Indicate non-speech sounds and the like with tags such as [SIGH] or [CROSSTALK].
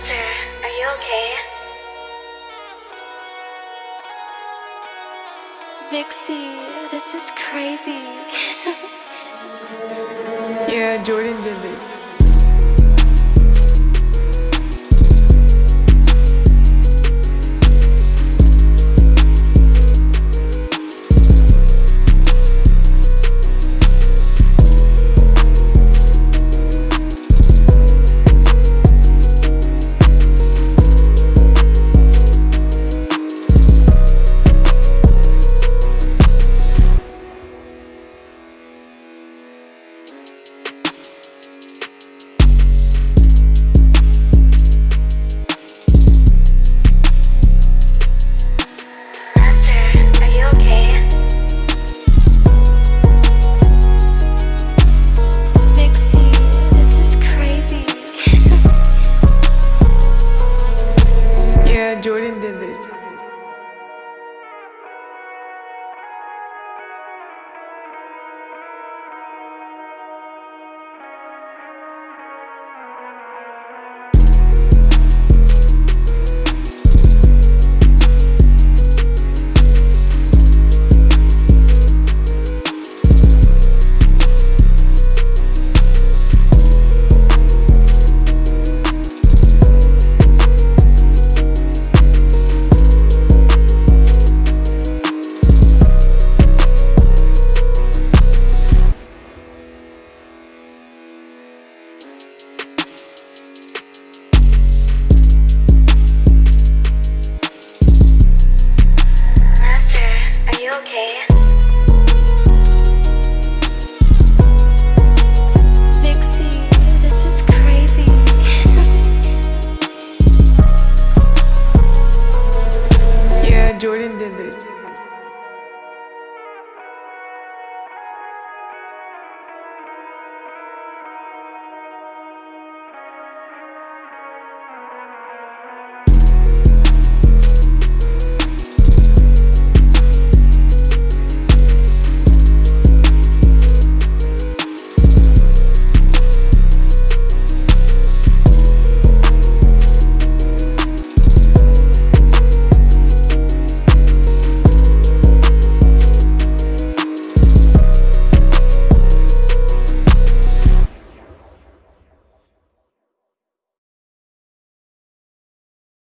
Master, are you okay? Vixie, this is crazy. [LAUGHS] yeah, Jordan did this. Дидир.